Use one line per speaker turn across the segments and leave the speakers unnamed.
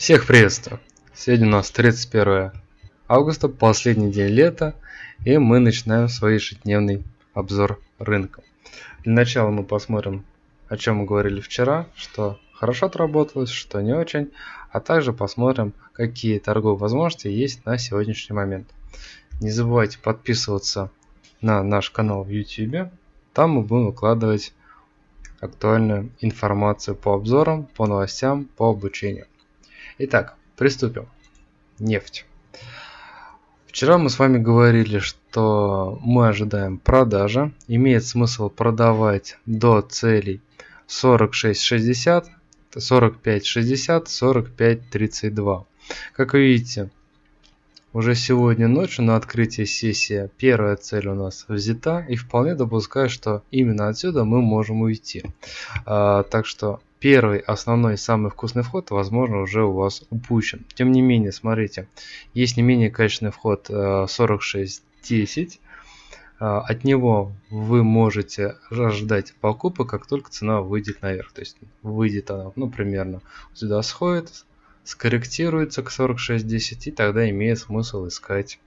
Всех приветствую! Сегодня у нас 31 августа, последний день лета, и мы начинаем свой ежедневный обзор рынка. Для начала мы посмотрим, о чем мы говорили вчера, что хорошо отработалось, что не очень, а также посмотрим, какие торговые возможности есть на сегодняшний момент. Не забывайте подписываться на наш канал в YouTube, там мы будем выкладывать актуальную информацию по обзорам, по новостям, по обучению. Итак, приступим. Нефть. Вчера мы с вами говорили, что мы ожидаем продажи. Имеет смысл продавать до целей 46.60, 45.60, 45.32. Как вы видите, уже сегодня ночью на открытии сессии первая цель у нас взята и вполне допускаю, что именно отсюда мы можем уйти. А, так что первый, основной, самый вкусный вход, возможно, уже у вас упущен. Тем не менее, смотрите, есть не менее качественный вход 46.10. Э, э, от него вы можете ожидать покупок, как только цена выйдет наверх. То есть выйдет она, ну, примерно сюда сходит, скорректируется к 46.10, и тогда имеет смысл искать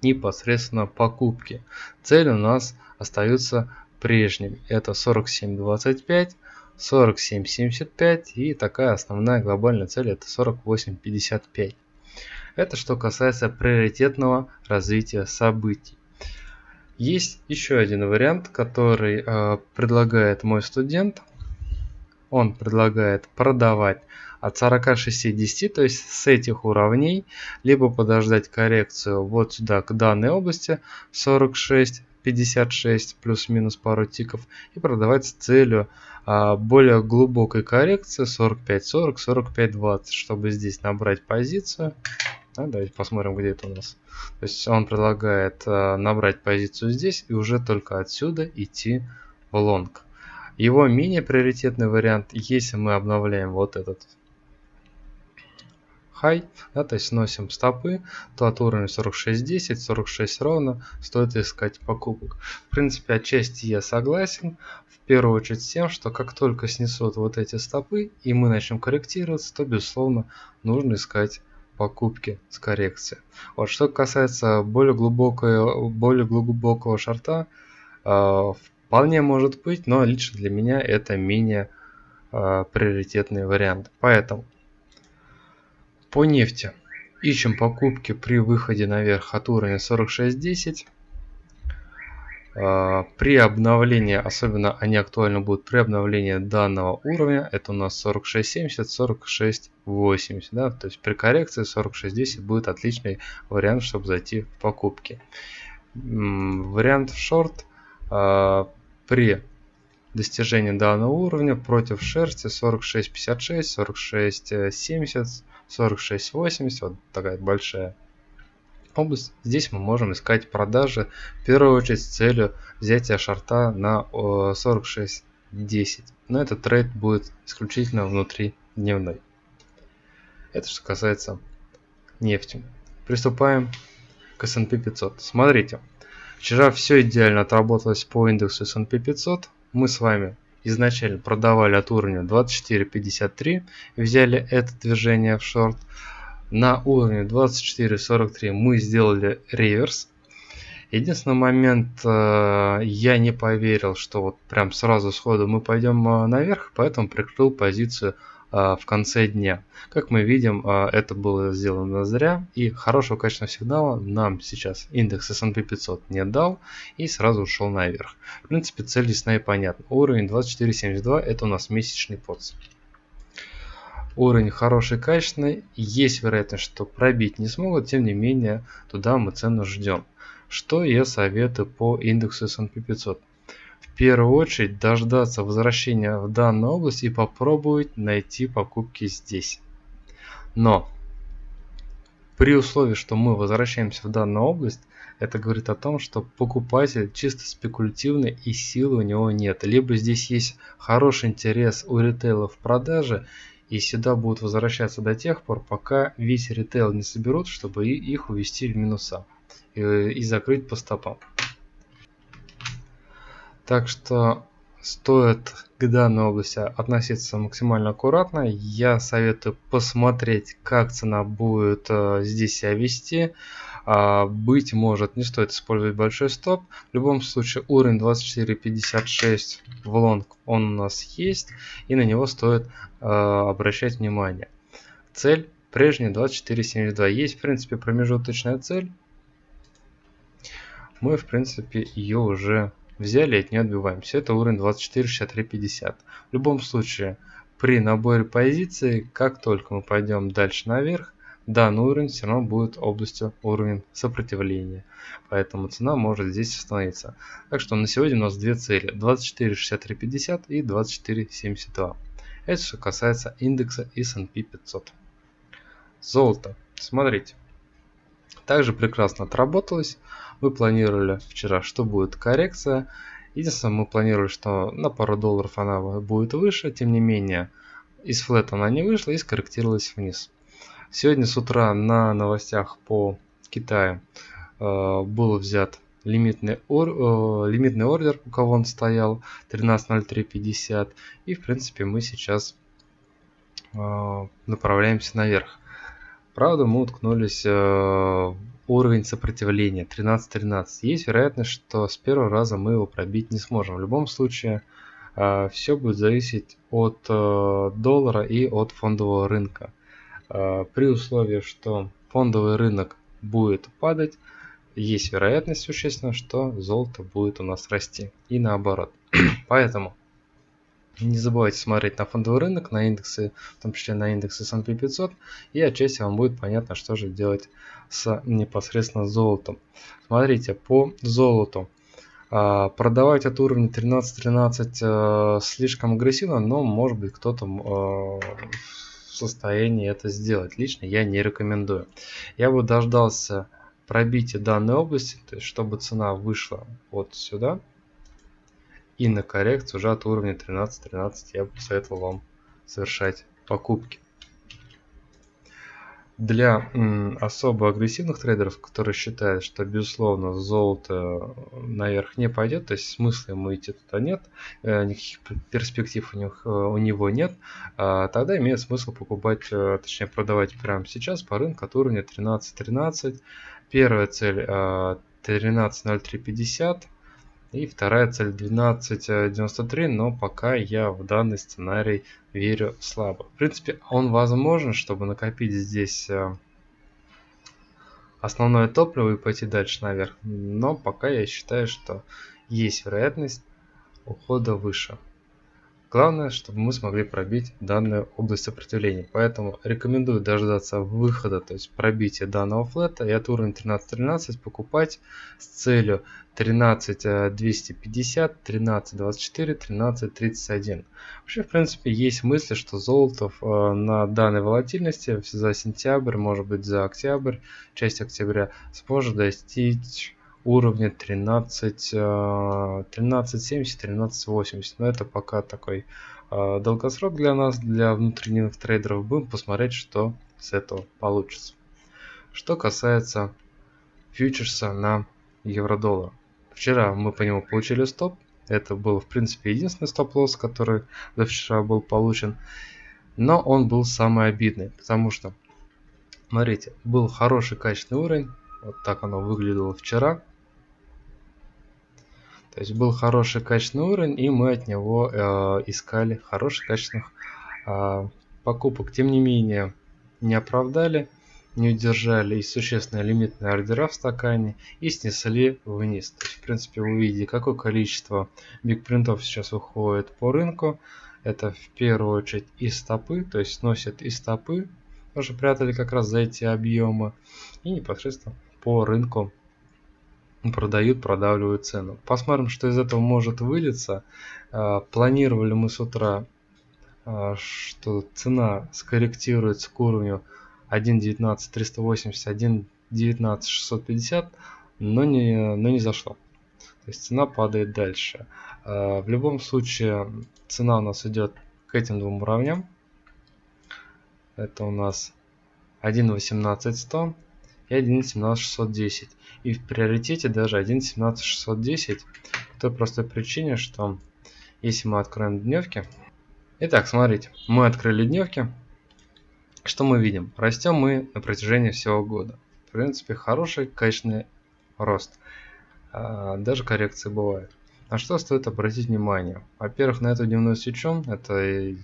непосредственно покупки. Цель у нас остается прежним. Это 47.25 47.75 и такая основная глобальная цель это 48.55. Это что касается приоритетного развития событий. Есть еще один вариант, который э, предлагает мой студент. Он предлагает продавать от 46.10, то есть с этих уровней, либо подождать коррекцию вот сюда к данной области 46 56 плюс-минус пару тиков и продавать с целью а, более глубокой коррекции 45-40, 45-20, чтобы здесь набрать позицию. А, давайте посмотрим, где это у нас. То есть он предлагает а, набрать позицию здесь и уже только отсюда идти в лонг. Его менее приоритетный вариант, если мы обновляем вот этот high, да, то есть сносим стопы, то от уровня 46.10, 46 ровно стоит искать покупок. В принципе, отчасти я согласен, в первую очередь с тем, что как только снесут вот эти стопы и мы начнем корректироваться, то безусловно нужно искать покупки с коррекцией. Вот что касается более глубокого, более глубокого шарта, э, вполне может быть, но лично для меня это менее э, приоритетный вариант. Поэтому по нефти. Ищем покупки при выходе наверх от уровня 46.10. А, при обновлении, особенно они актуальны будут при обновлении данного уровня, это у нас 46.70, 46.80, да, то есть при коррекции 46.10 будет отличный вариант, чтобы зайти в покупки. Вариант в шорт а, при достижении данного уровня против шерсти 46.56, 46.70, 46.80, вот такая большая область. Здесь мы можем искать продажи, в первую очередь с целью взятия шарта на 46.10. Но этот трейд будет исключительно внутри дневной. Это что касается нефти. Приступаем к S&P 500. Смотрите, вчера все идеально отработалось по индексу S&P 500. Мы с вами изначально продавали от уровня 24.53, взяли это движение в шорт. На уровне 24.43 мы сделали реверс. Единственный момент, э, я не поверил, что вот прям сразу сходу мы пойдем э, наверх, поэтому прикрыл позицию в конце дня. Как мы видим, а, это было сделано зря, и хорошего качественного сигнала нам сейчас индекс S&P 500 не дал, и сразу ушел наверх. В принципе, цель ясна и понятна. Уровень 24.72 это у нас месячный подс. Уровень хороший, качественный, есть вероятность, что пробить не смогут, тем не менее, туда мы цену ждем. Что я советую по индексу S&P 500? Первую очередь дождаться возвращения в данную область и попробовать найти покупки здесь. Но при условии, что мы возвращаемся в данную область, это говорит о том, что покупатель чисто спекулятивный и силы у него нет. Либо здесь есть хороший интерес у ритейла в продаже, и сюда будут возвращаться до тех пор, пока весь ритейл не соберут, чтобы их увести в минуса и, и закрыть по стопам. Так что стоит к данной области относиться максимально аккуратно. Я советую посмотреть, как цена будет э, здесь себя вести. А, быть может, не стоит использовать большой стоп. В любом случае, уровень 24.56 в лонг он у нас есть, и на него стоит э, обращать внимание. Цель прежняя 24.72. Есть, в принципе, промежуточная цель. Мы, в принципе, ее уже взяли и от нее отбиваемся. Это уровень 24.63.50. В любом случае, при наборе позиций, как только мы пойдем дальше наверх, данный уровень все равно будет областью уровня сопротивления. Поэтому цена может здесь остановиться. Так что на сегодня у нас две цели. 24.63.50 и 24.72. Это что касается индекса S&P 500. Золото. Смотрите. Также прекрасно отработалось. Мы планировали вчера, что будет коррекция. Единственное, мы планировали, что на пару долларов она будет выше. Тем не менее, из флета она не вышла и скорректировалась вниз. Сегодня с утра на новостях по Китаю э, был взят лимитный, ор, э, лимитный ордер, у кого он стоял, 13.0350. И в принципе мы сейчас э, направляемся наверх. Правда, мы уткнулись э, в уровень сопротивления 13.13. Есть вероятность, что с первого раза мы его пробить не сможем. В любом случае, э, все будет зависеть от э, доллара и от фондового рынка. При условии, что фондовый рынок будет падать, есть вероятность существенно, что золото будет у нас расти. И наоборот. Поэтому не забывайте смотреть на фондовый рынок, на индексы, в том числе на индексы S&P 500, и отчасти вам будет понятно, что же делать с непосредственно золотом. Смотрите, по золоту. А, продавать от уровня 13-13 э, слишком агрессивно, но может быть кто-то э, в состоянии это сделать. Лично я не рекомендую. Я бы дождался пробития данной области, то есть чтобы цена вышла вот сюда, и на коррекцию уже от уровня 13-13 я бы посоветовал вам совершать покупки. Для особо агрессивных трейдеров, которые считают, что безусловно золото наверх не пойдет, то есть смысла ему идти туда нет, э, никаких перспектив у, них, э, у него нет, э, тогда имеет смысл покупать, э, точнее продавать прямо сейчас по рынку от уровня 13-13. Первая цель э, 13.0350 и вторая цель 12.93, но пока я в данный сценарий верю слабо. В принципе, он возможен, чтобы накопить здесь э, основное топливо и пойти дальше наверх. Но пока я считаю, что есть вероятность ухода выше. Главное, чтобы мы смогли пробить данную область сопротивления. Поэтому рекомендую дождаться выхода, то есть пробития данного флета и от уровня 13.13 покупать с целью 13.250, 13.24, 13.31. Вообще, в принципе, есть мысли, что золото э, на данной волатильности за сентябрь, может быть за октябрь, часть октября сможет достичь уровня 13, 1370, 1380. Но это пока такой э, долгосрок для нас, для внутренних трейдеров. Будем посмотреть, что с этого получится. Что касается фьючерса на евро-доллар. Вчера мы по нему получили стоп. Это был, в принципе, единственный стоп-лосс, который за вчера был получен. Но он был самый обидный, потому что, смотрите, был хороший качественный уровень. Вот так оно выглядело вчера. То есть был хороший качественный уровень, и мы от него э, искали хороших качественных э, покупок. Тем не менее, не оправдали, не удержали и существенные лимитные ордера в стакане и снесли вниз. То есть, в принципе, вы видите, какое количество бигпринтов сейчас выходит по рынку. Это в первую очередь и стопы, то есть сносят и стопы, тоже прятали как раз за эти объемы, и непосредственно по рынку продают, продавливают цену. Посмотрим, что из этого может вылиться. А, планировали мы с утра, а, что цена скорректируется к уровню 1.19.380, 1.19.650, но не, но не зашло. То есть цена падает дальше. А, в любом случае цена у нас идет к этим двум уровням. Это у нас 1.18.100 и 1.17.610. И в приоритете даже 1.17.610 по той простой причине, что Если мы откроем дневки. Итак, смотрите, мы открыли дневки. Что мы видим? Растем мы на протяжении всего года. В принципе, хороший, качественный рост. А, даже коррекции бывают. На что стоит обратить внимание? Во-первых, на эту дневную свечу, это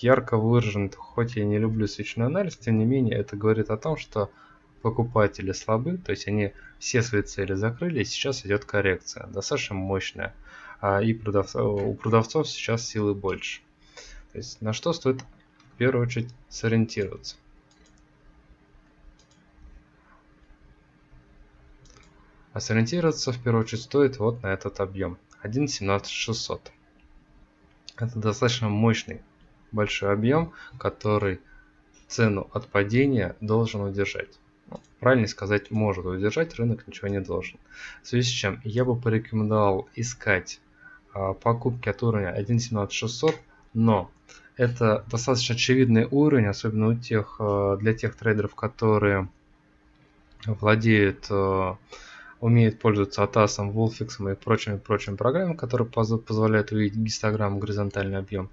ярко выражен, хоть я не люблю свечной анализ, тем не менее это говорит о том, что покупатели слабы, то есть они все свои цели закрыли, и сейчас идет коррекция, достаточно мощная. А и продав... у продавцов сейчас силы больше. То есть на что стоит в первую очередь сориентироваться. А сориентироваться в первую очередь стоит вот на этот объем 1.17600. Это достаточно мощный большой объем, который цену от падения должен удержать. Ну, правильно сказать, может удержать, рынок ничего не должен. В связи с чем я бы порекомендовал искать а, покупки от уровня 1.17600, но это достаточно очевидный уровень, особенно у тех, а, для тех трейдеров, которые владеют а, умеет пользоваться ATAS, Wolfix и прочими прочими программами, которые позволяют увидеть гистограмму, горизонтальный объем.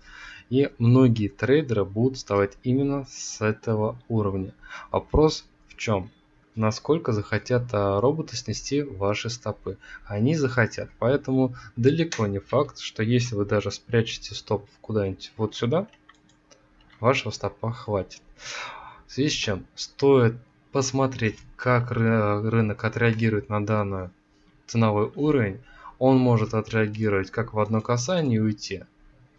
И многие трейдеры будут вставать именно с этого уровня. Вопрос в чем? Насколько захотят а, роботы снести ваши стопы. Они захотят. Поэтому далеко не факт, что если вы даже спрячете стоп куда-нибудь вот сюда, вашего стопа хватит. В связи с чем стоит посмотреть, как рынок отреагирует на данный ценовой уровень, он может отреагировать как в одно касание и уйти.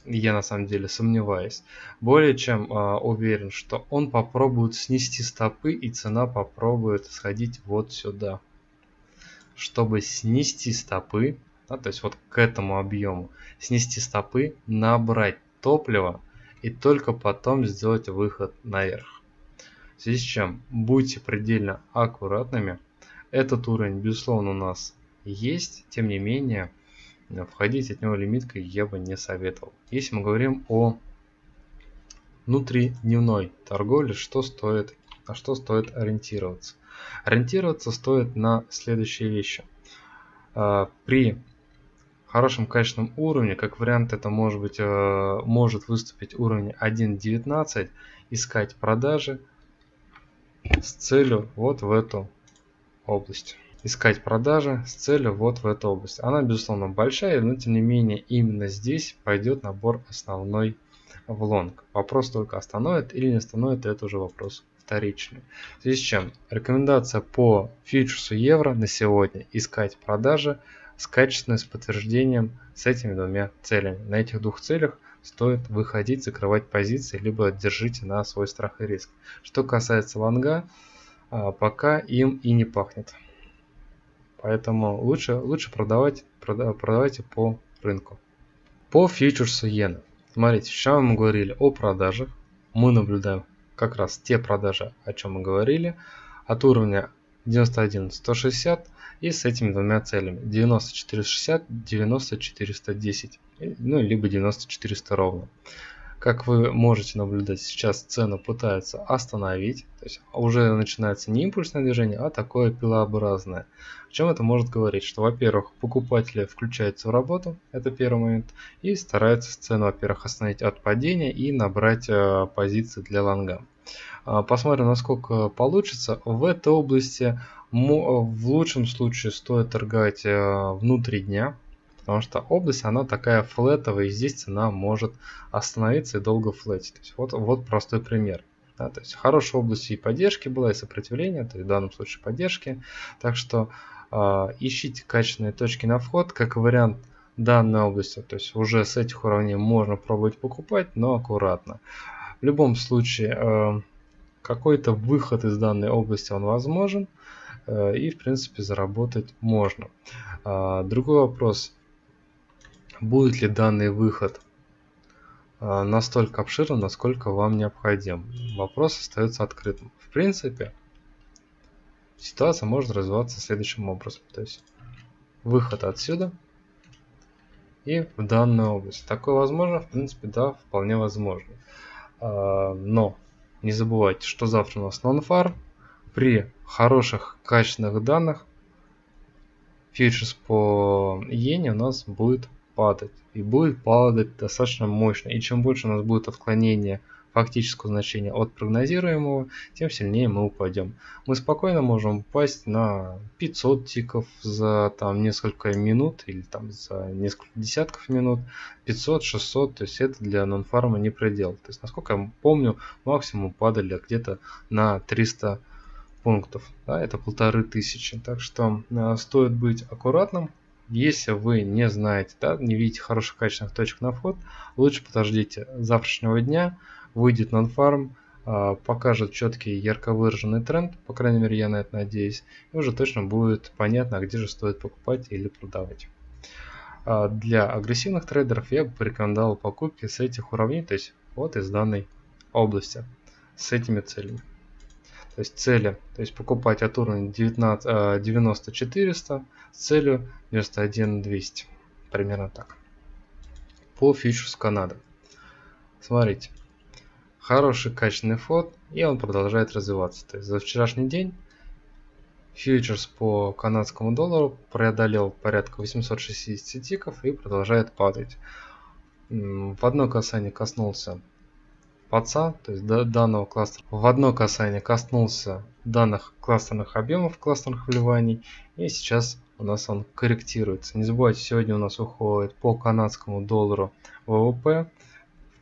Я на самом деле сомневаюсь. Более чем э, уверен, что он попробует снести стопы и цена попробует сходить вот сюда. Чтобы снести стопы, да, то есть вот к этому объему, снести стопы, набрать топливо и только потом сделать выход наверх. В связи с чем будьте предельно аккуратными. Этот уровень, безусловно, у нас есть, тем не менее, входить от него лимиткой я бы не советовал. Если мы говорим о внутридневной торговле, что стоит, на что стоит ориентироваться? Ориентироваться стоит на следующие вещи. А, при хорошем качественном уровне, как вариант это может быть, э, может выступить уровень 1.19, искать продажи, с целью вот в эту область. Искать продажи с целью вот в эту область. Она, безусловно, большая, но тем не менее именно здесь пойдет набор основной в лонг. Вопрос только остановит или не остановит, это уже вопрос вторичный. В связи с чем рекомендация по фьючерсу евро на сегодня искать продажи с качественным с подтверждением с этими двумя целями. На этих двух целях стоит выходить, закрывать позиции, либо держите на свой страх и риск. Что касается лонга, а, пока им и не пахнет. Поэтому лучше, лучше продавать, продавайте по рынку. По фьючерсу иены. Смотрите, сейчас мы говорили о продажах. Мы наблюдаем как раз те продажи, о чем мы говорили. От уровня 91 160 и с этими двумя целями 90 460 90 410 ну либо 90 400 ровно как вы можете наблюдать сейчас цену пытаются остановить. То есть уже начинается не импульсное движение а такое пилообразное. О чем это может говорить? Что во-первых покупатели включаются в работу это первый момент и стараются цену во-первых остановить от падения и набрать э, позиции для лонга. А, посмотрим, насколько получится. В этой области в лучшем случае стоит торговать э, внутри дня, потому что область она такая флетовая, и здесь цена может остановиться и долго флетить. То есть вот, вот простой пример. Да, то есть хорошая область и поддержки была, и сопротивления, то есть в данном случае поддержки. Так что э, ищите качественные точки на вход, как вариант данной области. То есть уже с этих уровней можно пробовать покупать, но аккуратно. В любом случае, э, какой-то выход из данной области он возможен э, и в принципе заработать можно. А, другой вопрос, будет ли данный выход а, настолько обширным, насколько вам необходим. Вопрос остается открытым. В принципе, ситуация может развиваться следующим образом. То есть выход отсюда и в данную область. Такое возможно? В принципе, да, вполне возможно. А, но не забывайте, что завтра у нас нон-фар. При хороших качественных данных фьючерс по иене у нас будет падать. И будет падать достаточно мощно. И чем больше у нас будет отклонение фактического значения от прогнозируемого, тем сильнее мы упадем. Мы спокойно можем упасть на 500 тиков за там несколько минут или там за несколько десятков минут, 500-600, то есть это для нонфарма не предел. То есть, насколько я помню, максимум падали где-то на 300 пунктов, да, это полторы тысячи. Так что э, стоит быть аккуратным. Если вы не знаете, да, не видите хороших качественных точек на вход, лучше подождите завтрашнего дня, выйдет нонфарм, а, покажет четкий ярко выраженный тренд, по крайней мере я на это надеюсь, и уже точно будет понятно, где же стоит покупать или продавать. А, для агрессивных трейдеров я бы порекомендовал покупки с этих уровней, то есть вот из данной области, с этими целями. То есть цели, то есть покупать от уровня 19, 90 400 с целью 91 200. Примерно так. По фьючерс Канады. Смотрите, хороший качественный фот, и он продолжает развиваться. То есть за вчерашний день фьючерс по канадскому доллару преодолел порядка 860 тиков и продолжает падать. В одно касание коснулся паца, то есть данного кластера. В одно касание коснулся данных кластерных объемов, кластерных вливаний, и сейчас у нас он корректируется. Не забывайте, сегодня у нас уходит по канадскому доллару ВВП,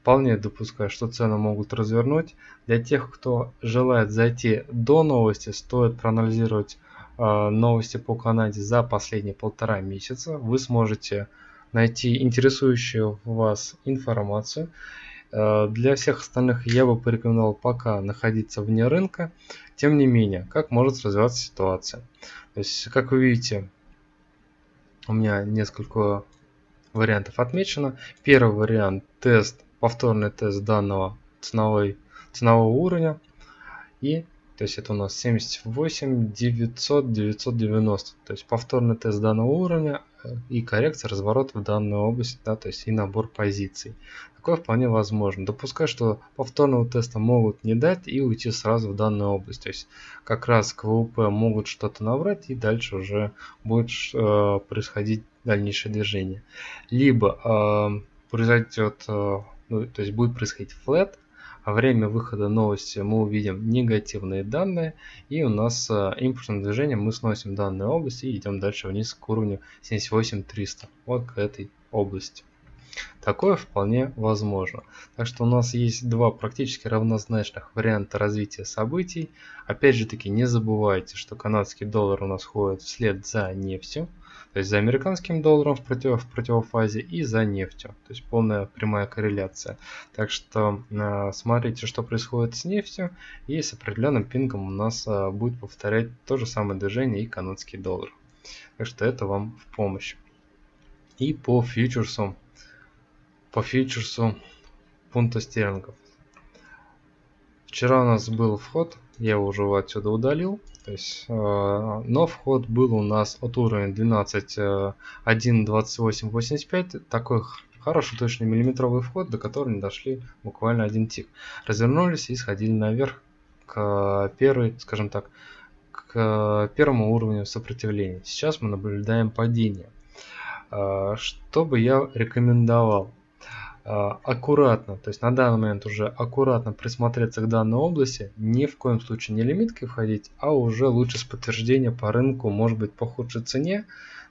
Вполне допускаю, что цены могут развернуть. Для тех, кто желает зайти до новости, стоит проанализировать э, новости по Канаде за последние полтора месяца. Вы сможете найти интересующую вас информацию. Э, для всех остальных я бы порекомендовал пока находиться вне рынка. Тем не менее, как может развиваться ситуация. То есть, как вы видите, у меня несколько вариантов отмечено. Первый вариант тест повторный тест данного ценовой, ценового уровня. И то есть это у нас 78 900 990. То есть повторный тест данного уровня э, и коррекция разворота в данную область, да, то есть и набор позиций. Такое вполне возможно. Допускаю, что повторного теста могут не дать и уйти сразу в данную область. То есть как раз к могут что-то набрать и дальше уже будет э, происходить дальнейшее движение. Либо э, произойдет э, ну, то есть будет происходить флет, время выхода новости мы увидим негативные данные, и у нас э, импульсным движением мы сносим данную область и идем дальше вниз к уровню 78300, вот к этой области. Такое вполне возможно. Так что у нас есть два практически равнозначных варианта развития событий. Опять же таки не забывайте, что канадский доллар у нас ходит вслед за нефтью. То есть за американским долларом в, против, в противофазе и за нефтью. То есть полная прямая корреляция. Так что э, смотрите, что происходит с нефтью. И с определенным пингом у нас э, будет повторять то же самое движение и канадский доллар. Так что это вам в помощь. И по фьючерсу по фьючерсу фунта стерлингов. Вчера у нас был вход, я уже отсюда удалил. То есть, э, но вход был у нас от уровня 12 1.2885. Такой хороший точный миллиметровый вход, до которого не дошли буквально один тик. Развернулись и сходили наверх к первой, скажем так, к первому уровню сопротивления. Сейчас мы наблюдаем падение. Э, что бы я рекомендовал? А, аккуратно, то есть на данный момент уже аккуратно присмотреться к данной области, ни в коем случае не лимиткой входить, а уже лучше с подтверждения по рынку, может быть по худшей цене,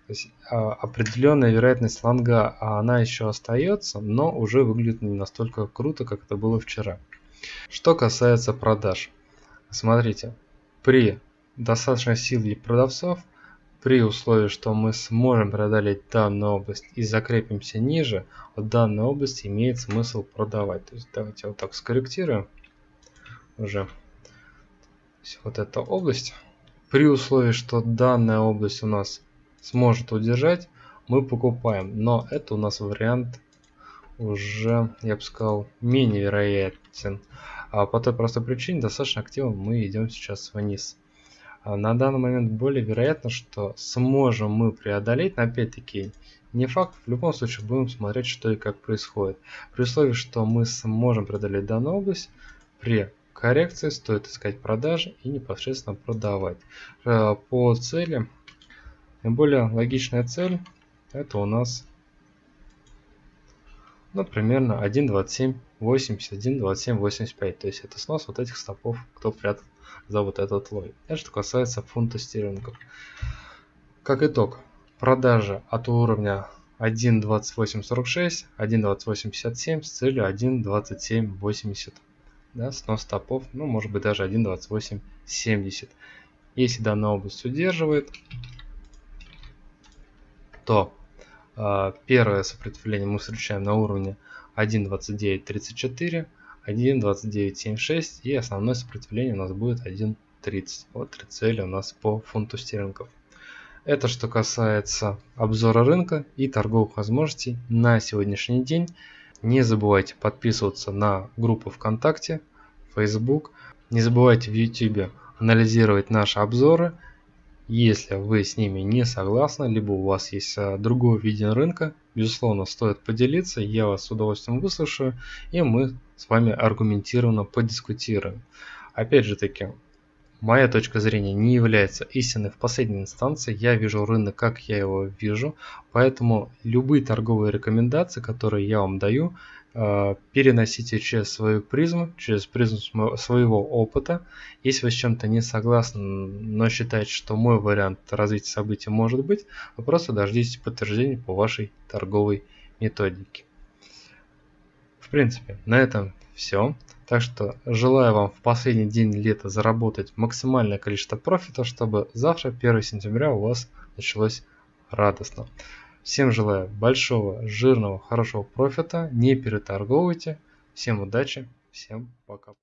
то есть а, определенная вероятность лонга, а она еще остается, но уже выглядит не настолько круто, как это было вчера. Что касается продаж, смотрите, при достаточной силе продавцов при условии, что мы сможем преодолеть данную область и закрепимся ниже, от данной области имеет смысл продавать. То есть давайте вот так скорректируем уже вот эта область. При условии, что данная область у нас сможет удержать, мы покупаем. Но это у нас вариант уже, я бы сказал, менее вероятен. А по той простой причине, достаточно активно мы идем сейчас вниз. А на данный момент более вероятно, что сможем мы преодолеть, но опять-таки не факт, в любом случае будем смотреть, что и как происходит. При условии, что мы сможем преодолеть данную область, при коррекции стоит искать продажи и непосредственно продавать. Э, по цели, наиболее логичная цель, это у нас ну, примерно 1.27, 81, 27, 85. То есть это снос вот этих стопов, кто прятал за вот этот лой. Это что касается фунта стерлингов. Как итог, продажа от уровня 1.2846, 1.2857 с целью 1.2780. Да, снос стопов, ну может быть даже 1.2870. Если данная область удерживает, то э, первое сопротивление мы встречаем на уровне 1.2934, 1.2976 и основное сопротивление у нас будет 1.30. Вот три цели у нас по фунту стерлингов. Это что касается обзора рынка и торговых возможностей на сегодняшний день. Не забывайте подписываться на группу ВКонтакте, Facebook. Не забывайте в YouTube анализировать наши обзоры. Если вы с ними не согласны, либо у вас есть а, другое видение рынка, безусловно, стоит поделиться, я вас с удовольствием выслушаю, и мы с вами аргументированно подискутируем. Опять же таки, Моя точка зрения не является истинной в последней инстанции, я вижу рынок, как я его вижу, поэтому любые торговые рекомендации, которые я вам даю, переносите через свою призму, через призму своего опыта. Если вы с чем-то не согласны, но считаете, что мой вариант развития событий может быть, вы просто дождитесь подтверждения по вашей торговой методике. В принципе, на этом все. Так что желаю вам в последний день лета заработать максимальное количество профита, чтобы завтра, 1 сентября, у вас началось радостно. Всем желаю большого, жирного, хорошего профита. Не переторговывайте. Всем удачи. Всем пока.